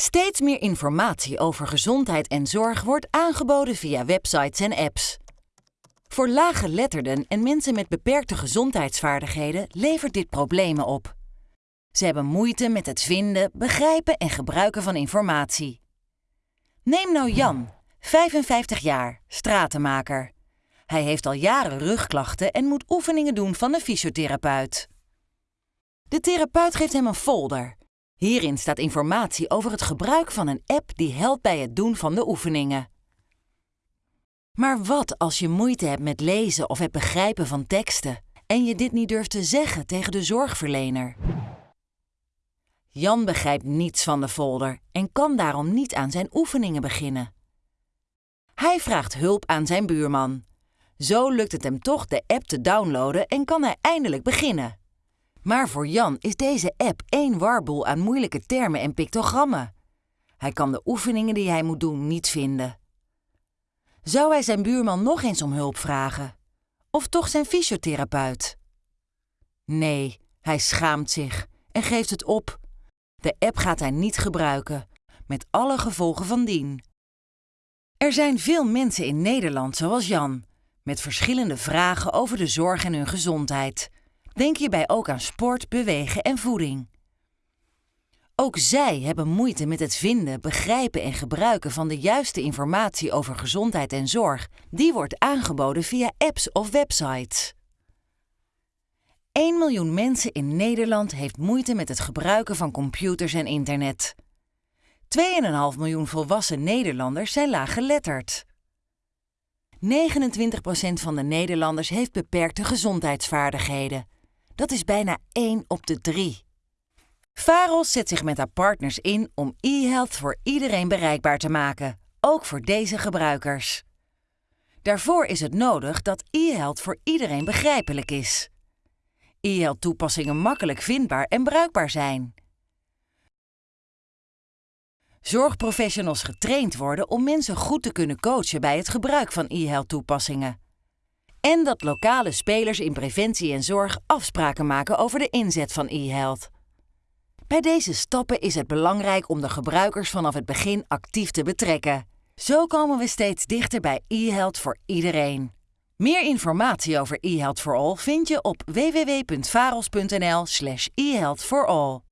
Steeds meer informatie over gezondheid en zorg wordt aangeboden via websites en apps. Voor laaggeletterden en mensen met beperkte gezondheidsvaardigheden levert dit problemen op. Ze hebben moeite met het vinden, begrijpen en gebruiken van informatie. Neem nou Jan, 55 jaar, stratenmaker. Hij heeft al jaren rugklachten en moet oefeningen doen van een fysiotherapeut. De therapeut geeft hem een folder. Hierin staat informatie over het gebruik van een app die helpt bij het doen van de oefeningen. Maar wat als je moeite hebt met lezen of het begrijpen van teksten en je dit niet durft te zeggen tegen de zorgverlener? Jan begrijpt niets van de folder en kan daarom niet aan zijn oefeningen beginnen. Hij vraagt hulp aan zijn buurman. Zo lukt het hem toch de app te downloaden en kan hij eindelijk beginnen. Maar voor Jan is deze app één warboel aan moeilijke termen en pictogrammen. Hij kan de oefeningen die hij moet doen niet vinden. Zou hij zijn buurman nog eens om hulp vragen? Of toch zijn fysiotherapeut? Nee, hij schaamt zich en geeft het op. De app gaat hij niet gebruiken, met alle gevolgen van dien. Er zijn veel mensen in Nederland zoals Jan, met verschillende vragen over de zorg en hun gezondheid. Denk hierbij ook aan sport, bewegen en voeding. Ook zij hebben moeite met het vinden, begrijpen en gebruiken van de juiste informatie over gezondheid en zorg. Die wordt aangeboden via apps of websites. 1 miljoen mensen in Nederland heeft moeite met het gebruiken van computers en internet. 2,5 miljoen volwassen Nederlanders zijn laaggeletterd. 29% van de Nederlanders heeft beperkte gezondheidsvaardigheden. Dat is bijna 1 op de 3. Faros zet zich met haar partners in om e-health voor iedereen bereikbaar te maken, ook voor deze gebruikers. Daarvoor is het nodig dat e-health voor iedereen begrijpelijk is. E-health toepassingen makkelijk vindbaar en bruikbaar zijn. Zorgprofessionals getraind worden om mensen goed te kunnen coachen bij het gebruik van e-health toepassingen. En dat lokale spelers in preventie en zorg afspraken maken over de inzet van e-health. Bij deze stappen is het belangrijk om de gebruikers vanaf het begin actief te betrekken. Zo komen we steeds dichter bij e-health voor iedereen. Meer informatie over e-health for all vind je op www.faros.nl/e-health.